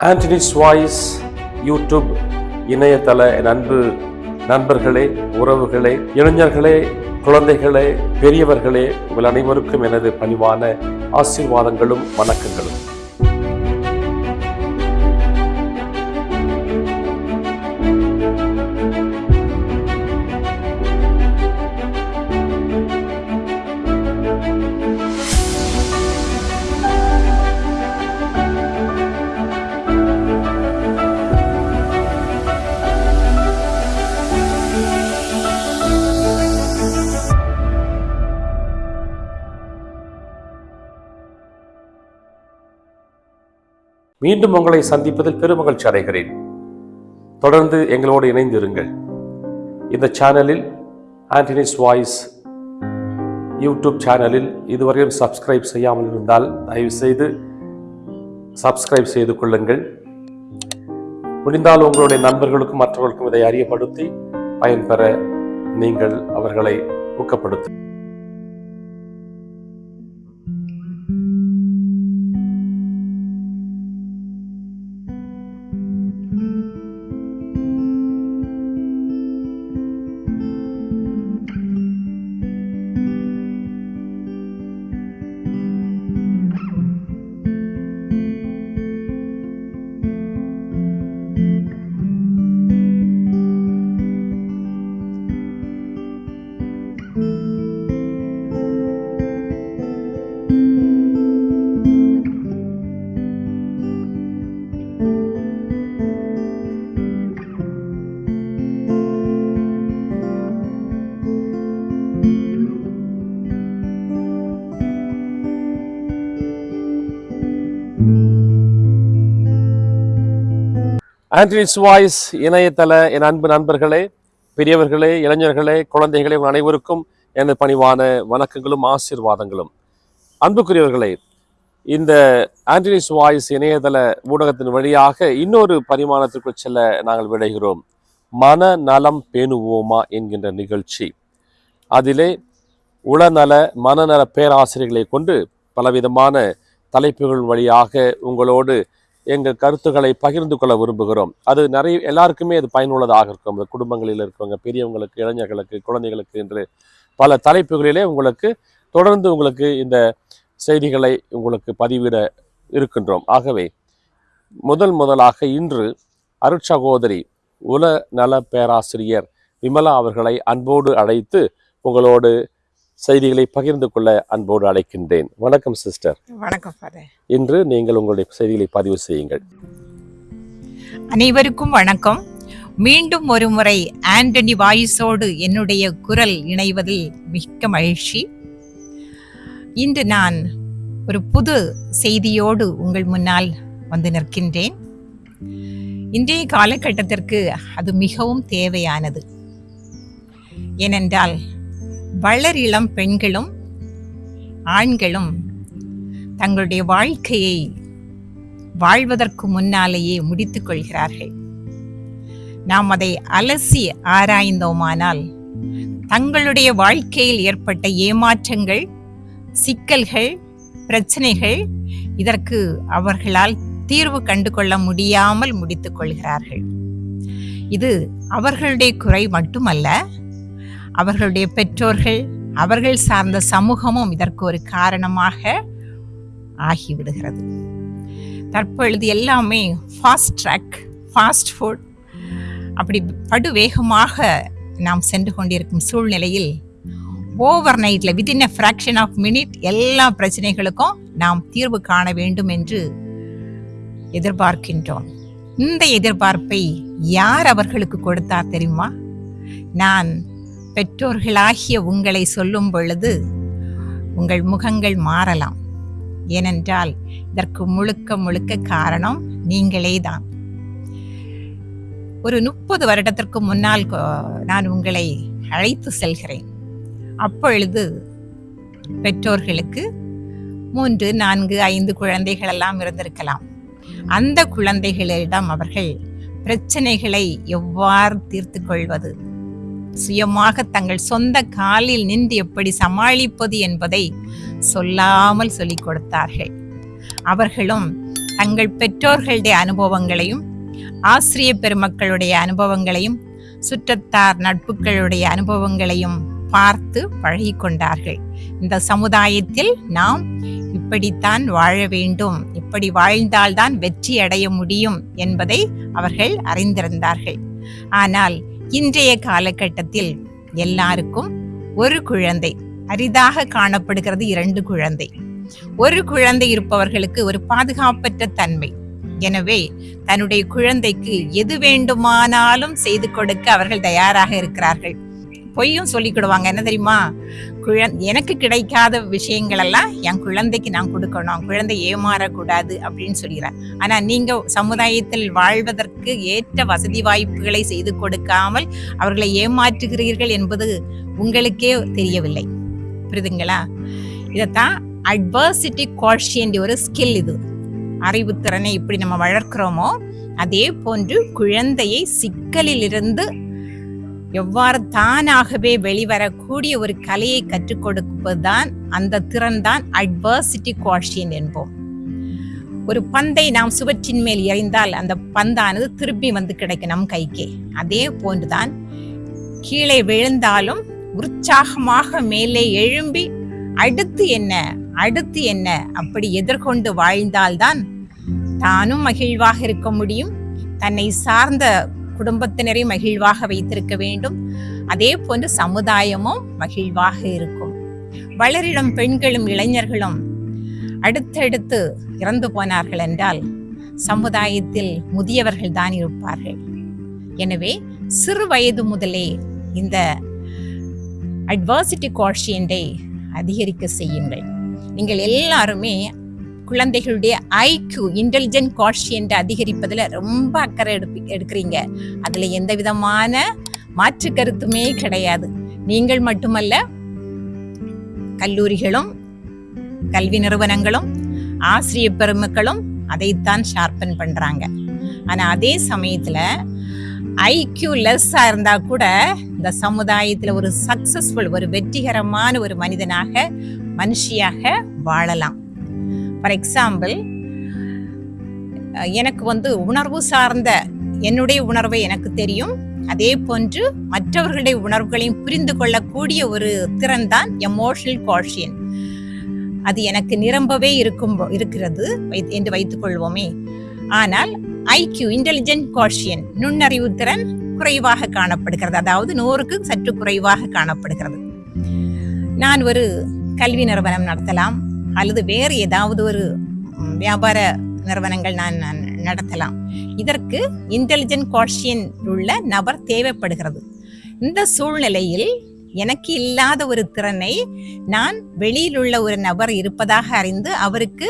Anthony's voice YouTube இணையதள நண்பு அன்பு நண்பர்களே உறவுகளே இளைஞர்களே குழந்தைகளே பெரியவர்களே உங்கள் அனைவருக்கும் எனது பணிவான ஆசீர்வாதங்களும் வணக்கங்களும். மீண்டும் உங்களை சந்திப்பதில் பெருமகிழ்ச்சி அடைகிறேன். தொடர்ந்து எங்களோடு இணைந்திருங்கள். இந்த சேனலில் ஆண்டனிஸ் வாய்ஸ் யூடியூப் சேனலில் இதுவரையும் சப்ஸ்கிரைப் செய்யாமல் இருந்தால் தயவுசெய்து சப்ஸ்கிரைப் செய்து கொள்ளுங்கள். முடிந்தால் உங்களுடைய நண்பர்களுக்கும் மற்றவர்களுக்கும் இதை அறியப்படுத்தி பயன்பெற நீங்கள் அவர்களை ஊக்கப்படுத்து ஆண்ட்ரிட்ஸ் வாய்ஸ் இணையதள என் அன்பு நண்பர்களே பெரியவர்களே இளைஞர்களே குழந்தைகளே உங்கள் அனைவருக்கும் எனது பணிவான வணக்கங்களும் ஆசீர்வாதங்களும். அன்புக்குரியவர்களே இந்த ஆண்டனிஸ் வாய்ஸ் இணையதள ஊடகத்தின் வழியாக இன்னொரு பரிமாணத்திற்குள் செல்ல நாங்கள் விடைகிறோம். மன நலம் பேணுவோமா என்கின்ற நிகழ்ச்சி. அதிலே உளநல மனநல பேராசிரியர்களை கொண்டு பலவிதமான தலைப்புகள் வழியாக உங்களோடு எங்கள் கருத்துக்களை பகிர்ந்து கொள்ள விரும்புகிறோம். அது நிறைய எல்லாருக்குமே அது பயனுள்ளதாக இருக்கும். அந்த குடும்பங்களில் இருக்கவங்க பெரியவங்களுக்கு இளைஞர்களுக்கு குழந்தைகளுக்கு என்று பல தலைப்புகளிலே உங்களுக்கு தொடர்ந்து உங்களுக்கு இந்த செய்திகளை உங்களுக்கு பதிவிட இருக்கின்றோம். ஆகவே முதல் முதலாக இன்று அருட்சகோதரி உல நல பேராசிரியர் விமலா அவர்களை அன்போடு அழைத்து உங்களோடு செய்திகளை பகிர்ந்து கொள்ள அன்போடு அழைக்கின்றேன். வணக்கம் சிஸ்டர். வணக்கம் இன்று நீங்கள் உங்களுடைய செய்திகளை பதிவு செய்யுங்கள். அனைவருக்கும் வணக்கம். மீண்டும் ஒரு முறை ஆண்டனி வாயிஸோடு என்னுடைய குரல் இணைவதில் மிக்க மகிழ்ச்சி. இன்று நான் ஒரு புது செய்தியோடு உங்கள் முன்னால் வந்து நிற்கின்றேன். இன்றைய காலகட்டத்திற்கு அது மிகவும் தேவையானது. ஏனென்றால் வளரிளம் பெண்களும் ஆண்களும் தங்களுடைய வாழ்க்கையை வாழ்வதற்கு முன்னாலேயே முடித்துக் கொள்கிறார்கள். நாம் அதை அலசி ஆராய்ந்தோமானால் தங்களுடைய வாழ்க்கையில் ஏற்பட்ட ஏமாற்றங்கள் சிக்கல்கள் பிரச்சனைகள் இதற்கு அவர்களால் தீர்வு கண்டு கொள்ள முடியாமல் முடித்துக் கொள்கிறார்கள். இது அவர்களுடைய குறை மட்டுமல்ல அவர்களுடைய பெற்றோர்கள் அவர்கள் சார்ந்த சமூகமும் இதற்கு ஒரு காரணமாக ஆகிவிடுகிறது. தற்பொழுது எல்லாமே ஃபாஸ்ட் ட்ராக் ஃபாஸ்ட் ஃபுட் அப்படி படு வேகமாக நாம் சென்று கொண்டிருக்கும் சூழ்நிலையில் ஓவர் நைட்டில் within a fraction of minute எல்லா பிரச்சனைகளுக்கும் நாம் தீர்வு காண வேண்டும் என்று எதிர்பார்க்கின்றோம். இந்த எதிர்பார்ப்பை யார் அவர்களுக்கு கொடுத்தார் தெரியுமா? நான் பெற்றோர்களாகிய உங்களை சொல்லும் பொழுது உங்கள் முகங்கள் மாறலாம். ஏனென்றால் இதற்கு முழுக்க முழுக்க காரணம் நீங்களே தான் ஒரு முப்பது வருடத்திற்கு முன்னால் நான் உங்களை அழைத்து செல்கிறேன். அப்பொழுது பெற்றோர்களுக்கு மூன்று நான்கு ஐந்து குழந்தைகள் எல்லாம் இருந்திருக்கலாம். அந்த குழந்தைகளிடம் அவர்கள் பிரச்சனைகளை எவ்வாறு தீர்த்து கொள்வது? சுயமாக தங்கள் சொந்த காலில் நின்று எப்படி சமாளிப்பது என்பதை சொல்லாமல் சொல்லிக் கொடுத்தார்கள். அவர்களும் தங்கள் பெற்றோர்களுடைய அனுபவங்களையும் ஆசிரிய பெருமக்களுடைய அனுபவங்களையும் சுற்றத்தார் நட்புகளுடைய அனுபவங்களையும் பார்த்து பழகி கொண்டார்கள். இந்த சமுதாயத்தில் நாம் இப்படித்தான் வாழ வேண்டும் இப்படி வாழ்ந்தால்தான் வெற்றி அடைய முடியும் என்பதை அவர்கள் அறிந்திருந்தார்கள். ஆனால் இன்றைய காலகட்டத்தில் எல்லாருக்கும் ஒரு குழந்தை. அரிதாக காணப்படுகிறது இரண்டு குழந்தை. ஒரு குழந்தை இருப்பவர்களுக்கு ஒரு பாதுகாப்பற்ற தன்மை. எனவே தன்னுடைய குழந்தைக்கு எது வேண்டுமானாலும் செய்து கொடுக்க அவர்கள் தயாராக இருக்கிறார்கள். பொய்யும் சொல்லிக்கிடுவாங்க. என்ன தெரியுமா? குழந் எனக்கு கிடைக்காத விஷயங்கள் எல்லாம் என் குழந்தைக்கு நான் கொடுக்கணும். குழந்தை ஏமாறக்கூடாது அப்படின்னு சொல்கிறார் ஆனால் நீங்கள் சமுதாயத்தில் வாழ்வதற்கு ஏற்ற வசதி வாய்ப்புகளை செய்து கொடுக்காமல் அவர்களை ஏமாற்றுகிறீர்கள் என்பது உங்களுக்கே தெரியவில்லை. புரியுதுங்களா? இதைத்தான் அட்வர்சிட்டி கோஷியன்ட் ஒரு ஸ்கில் இது. அறிவுத்திறனை இப்படி நம்ம வளர்க்கிறோமோ அதே போன்று குழந்தையை சிக்கலிலிருந்து எவ்வாறு தானாகவே வெளிவரக்கூடிய ஒரு கலையை கற்றுக் கொடுப்பதுதான் அந்த திறன் தான் அட்வர்சிட்டி கோஷியன் என்போம். ஒரு பந்தை நாம் சுவற்றின் மேல் எறிந்தால் அந்த பந்தானது திருப்பி வந்து கிடைக்கும் நம் கைக்கே. அதே போன்றுதான் கீழே விழுந்தாலும் உற்சாகமாக மேலே எழும்பி அடுத்து என்ன? அடுத்து என்ன? அப்படி எதிர்கொண்டு வாழ்ந்தால்தான் தானும் மகிழ்வாக இருக்க முடியும். தன்னை சார்ந்த குடும்பத்தினரை மகிழ்வாக வைத்திருக்க வேண்டும். அதே போன்று சமுதாயமும் மகிழ்வாக இருக்கும். வளரிடம் பெண்களும் இளைஞர்களும் அடுத்தடுத்து இறந்து போனார்கள் என்றால் சமுதாயத்தில் முதியவர்கள் தான் இருப்பார்கள். எனவே சிறு வயது முதலே இந்த அட்வர்சிட்டி கோஷியண்டை அதிகரிக்க செய்யுங்கள். நீங்கள் எல்லாருமே குழந்தைகளுடைய ஐக்யூ இன்டெலிஜென்ட் கோஷியன்ட் அதிகரிப்பதில் ரொம்ப அக்கறை எடுப்பி எடுக்கிறீங்க. அதில் எந்த விதமான மாற்று கருத்துமே கிடையாது. நீங்கள் மட்டுமல்ல கல்லூரிகளும் கல்வி நிறுவனங்களும் ஆசிரியர் பெருமக்களும் அதைத்தான் ஷார்பன் பண்ணுறாங்க ஆனால் அதே சமயத்தில் ஐக்யூ லெஸ்ஸாக இருந்தால் கூட இந்த சமுதாயத்தில் ஒரு சக்சஸ்ஃபுல் ஒரு வெற்றிகரமான ஒரு மனிதனாக மனுஷியாக வாழலாம். ஃபார் எக்ஸாம்பிள் எனக்கு வந்து உணர்வு சார்ந்த என்னுடைய உணர்வை எனக்கு தெரியும். அதே போன்று மற்றவர்களுடைய உணர்வுகளையும் புரிந்து கொள்ளக்கூடிய ஒரு திறன் தான் எமோஷனல் காஷியன் அது எனக்கு நிரம்பவே இருக்கும் இருக்கிறது என்று வைத்துக் கொள்வோமே. ஆனால் ஐக்யூ இன்டெலிஜென்ட் கோஷியன் நுண்ணறிவு திறன் குறைவாக காணப்படுகிறது. அதாவது நூறுக்கு சற்று குறைவாக காணப்படுகிறது. நான் ஒரு கல்வி நிறுவனம் நடத்தலாம். அல்லது வேறு ஏதாவது ஒரு வியாபார நிறுவனங்கள் நான் நான் நடத்தலாம். இதற்கு இன்டெலிஜென்ட் காஷியன் உள்ள நபர் தேவைப்படுகிறது. இந்த சூழ்நிலையில் எனக்கு இல்லாத ஒரு திறனை நான் வெளியில் உள்ள ஒரு நபர் இருப்பதாக அறிந்து அவருக்கு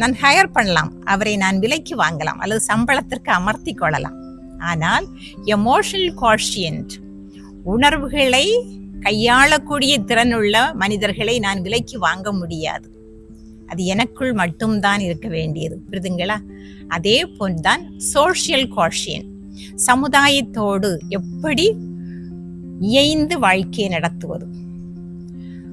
நான் ஹையர் பண்ணலாம். அவரை நான் விலைக்கு வாங்கலாம். அல்லது சம்பளத்திற்கு அமர்த்தி கொள்ளலாம். ஆனால் எமோஷனல் காஷியன்ட் உணர்வுகளை கையாளக்கூடிய திறனுள்ள மனிதர்களை நான் விலைக்கு வாங்க முடியாது. அது எனக்குள் மட்டும்தான் இருக்க வேண்டியது புரிதுங்களா? அதே போன்றுதான் சோஷியல் கோஷியன் சமுதாயத்தோடு எப்படி இயைந்து வாழ்க்கையை நடத்துவது?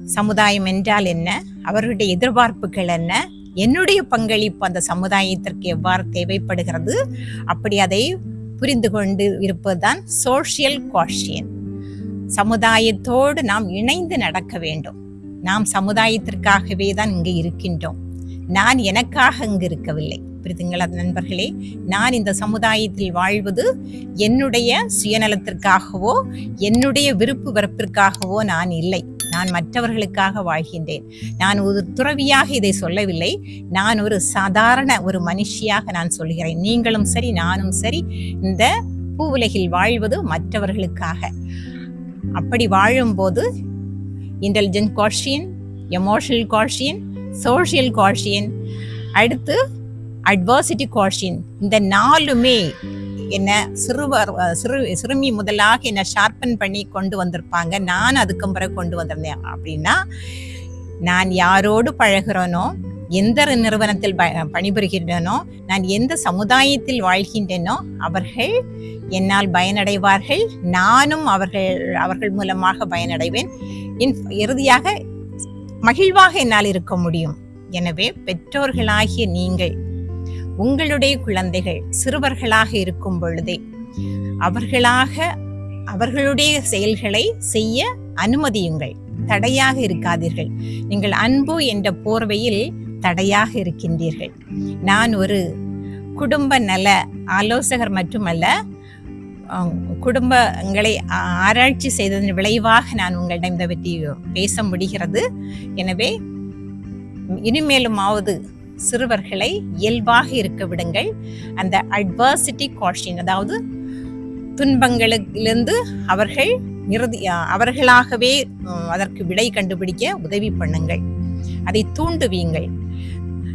சமுதாயம் என்றால் என்ன? அவர்களுடைய எதிர்பார்ப்புகள் என்ன? என்னுடைய பங்களிப்பு அந்த சமுதாயத்திற்கு எவ்வாறு தேவைப்படுகிறது? அப்படி அதை புரிந்து கொண்டு இருப்பதுதான் சோஷியல் கோஷியன் சமுதாயத்தோடு நாம் இணைந்து நடக்க வேண்டும். நாம் சமுதாயத்திற்காகவே தான் இங்கே இருக்கின்றோம். நான் எனக்காக இங்கு இருக்கவில்லை. புரிதுங்களா நண்பர்களே? நான் இந்த சமுதாயத்தில் வாழ்வது என்னுடைய சுயநலத்திற்காகவோ என்னுடைய விருப்பு வெறுப்பிற்காகவோ நான் இல்லை. நான் மற்றவர்களுக்காக வாழ்கின்றேன். நான் ஒரு துறவியாக இதை சொல்லவில்லை. நான் ஒரு சாதாரண ஒரு மனுஷியாக நான் சொல்கிறேன். நீங்களும் சரி நானும் சரி இந்த பூவுலகில் வாழ்வது மற்றவர்களுக்காக. அப்படி வாழும்போது intelligent quotient emotional quotient social quotient அடுத்து அட்வர்சிட்டி காஷியன் இந்த நாலுமே என்னை சிறுவர் சிறு சிறுமி முதலாக என்னை ஷார்பன் பண்ணி கொண்டு வந்திருப்பாங்க. நான் அதுக்கும் பிறகு கொண்டு வந்திருந்தேன். அப்படின்னா நான் யாரோடு பழகிறேனோ எந்த நிறுவனத்தில் ப- பணிபுரிகின்றனோ நான் எந்த சமுதாயத்தில் வாழ்கின்றனோ அவர்கள் என்னால் பயனடைவார்கள். நானும் அவர்கள் அவர்கள் மூலமாக பயனடைவேன். இன் இறுதியாக மகிழ்வாக என்னால் இருக்க முடியும். எனவே பெற்றோர்களாகிய நீங்கள் உங்களுடைய குழந்தைகள் சிறுவர்களாக இருக்கும் பொழுதே அவர்களாக அவர்களுடைய செயல்களை செய்ய அனுமதியுங்கள். தடையாக இருக்காதீர்கள். நீங்கள் அன்பு என்ற போர்வையில் தடையாக இருக்கின்றீர்கள். நான் ஒரு குடும்ப நல ஆலோசகர் மட்டுமல்ல குடும்பங்களை ஆராய்ச்சி செய்ததன் விளைவாக நான் உங்களிடம் இதை பற்றி பேச முடிகிறது. எனவே இனிமேலுமாவது சிறுவர்களை இயல்பாக இருக்க விடுங்கள். அந்த அட்வர்சிட்டி காஷின் அதாவது துன்பங்களிலிருந்து அவர்கள் இறுதி அவர்களாகவே அதற்கு விடை கண்டுபிடிக்க உதவி பண்ணுங்கள். அதை தூண்டுவீங்கள்.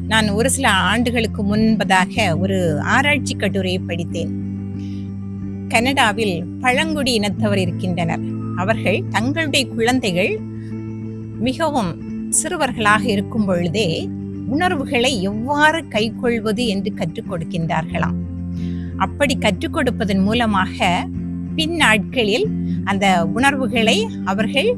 நான் ஒரு சில ஆண்டுகளுக்கு முன்பதாக ஒரு ஆராய்ச்சி கட்டுரையை படித்தேன். கனடாவில் பழங்குடி இனத்தவர் இருக்கின்றனர். அவர்கள் தங்களுடைய குழந்தைகள் மிகவும் சிறுவர்களாக இருக்கும் பொழுதே உணர்வுகளை எவ்வாறு கைக்கொள்வது என்று கற்றுக் கொடுக்கின்றார்களாம். அப்படி கற்றுக் கொடுப்பதன் மூலமாக பின் நாட்களில் அந்த உணர்வுகளை அவர்கள்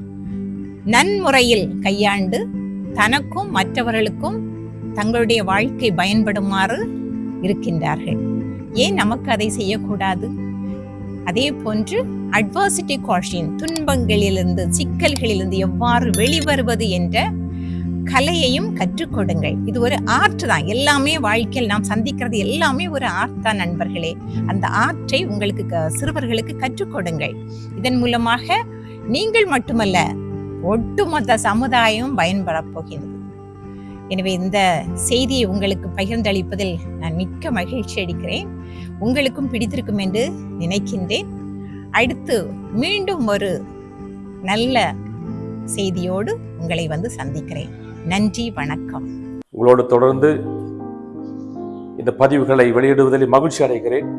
நன்முறையில் கையாண்டு தனக்கும் மற்றவர்களுக்கும் தங்களுடைய வாழ்க்கை பயன்படுமாறு இருக்கின்றார்கள். ஏன் நமக்கு அதை செய்யக்கூடாது? அதே போன்று அட்வர்சிட்டி காஷின் துன்பங்களிலிருந்து சிக்கல்களிலிருந்து எவ்வாறு வெளிவருவது என்ற கலையையும் கற்றுக்கொடுங்கள் இது ஒரு ஆர்ட் தான். எல்லாமே வாழ்க்கையில் நாம் சந்திக்கிறது எல்லாமே ஒரு ஆர்ட் தான் நண்பர்களே. அந்த ஆர்ட்டை உங்களுக்கு க- சிறுவர்களுக்கு கற்றுக்கொடுங்கள் இதன் மூலமாக நீங்கள் மட்டுமல்ல ஒட்டுமொத்த சமுதாயம் பயன்படப் போகிறது எனவே இந்த செய்தியை உங்களுக்கு பகிர்ந்தளிப்பதில் நான் மிக்க மகிழ்ச்சி அளிக்கிறேன். உங்களுக்கும் பிடித்திருக்கும் என்று நினைக்கின்றேன். அடுத்து மீண்டும் ஒரு நல்ல செய்தியோடு உங்களை வந்து சந்திக்கிறேன். நன்றி வணக்கம். உங்களோடு தொடர்ந்து இந்த பதிவுகளை வெளியிடுவதில் மகிழ்ச்சி அடைகிறேன்.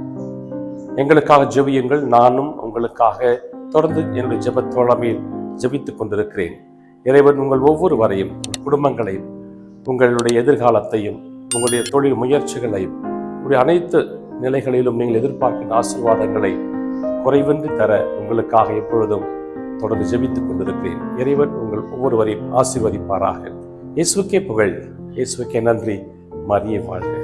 எங்களுக்காக ஜெபியுங்கள். நானும் உங்களுக்காக தொடர்ந்து என்னுடைய ஜெபத்தோழமையில் ஜெபித்துக் கொண்டிருக்கிறேன். இறைவன் உங்கள் ஒவ்வொருவரையும் குடும்பங்களையும் உங்களுடைய எதிர்காலத்தையும் உங்களுடைய தொழில் முயற்சிகளையும் உங்களுடைய அனைத்து நிலைகளிலும் நீங்கள் எதிர்பார்க்கின்ற ஆசீர்வாதங்களை குறைவின்றி தர உங்களுக்காக எப்பொழுதும் தொடர்ந்து ஜெபித்துக் கொண்டிருக்கிறேன். இறைவன் உங்கள் ஒவ்வொருவரையும் ஆசீர்வதிப்பாராக. இயேசுக்கே புகழ் இயேசுக்கே நன்றி. மரியே வாழ்க.